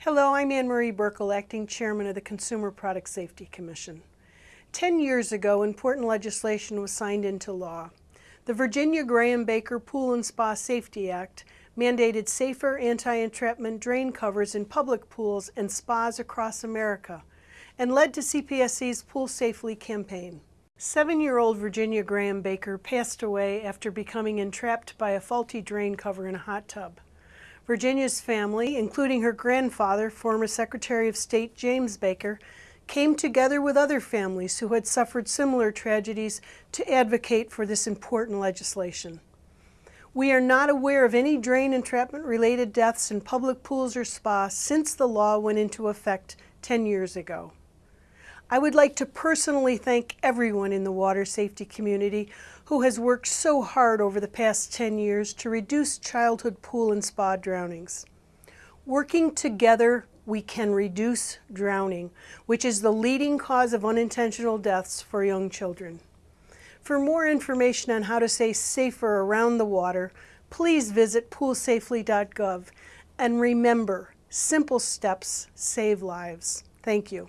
Hello, I'm Anne Marie Buerkle, Acting Chairman of the Consumer Product Safety Commission. Ten years ago, important legislation was signed into law. The Virginia Graham Baker Pool and Spa Safety Act mandated safer anti-entrapment drain covers in public pools and spas across America and led to CPSC's Pool Safely campaign. Seven-year-old Virginia Graham Baker passed away after becoming entrapped by a faulty drain cover in a hot tub. Virginia's family, including her grandfather, former Secretary of State James Baker, came together with other families who had suffered similar tragedies to advocate for this important legislation. We are not aware of any drain entrapment related deaths in public pools or spas since the law went into effect 10 years ago. I would like to personally thank everyone in the water safety community who has worked so hard over the past 10 years to reduce childhood pool and spa drownings. Working together, we can reduce drowning, which is the leading cause of unintentional deaths for young children. For more information on how to stay safer around the water, please visit poolsafely.gov and remember, simple steps save lives. Thank you.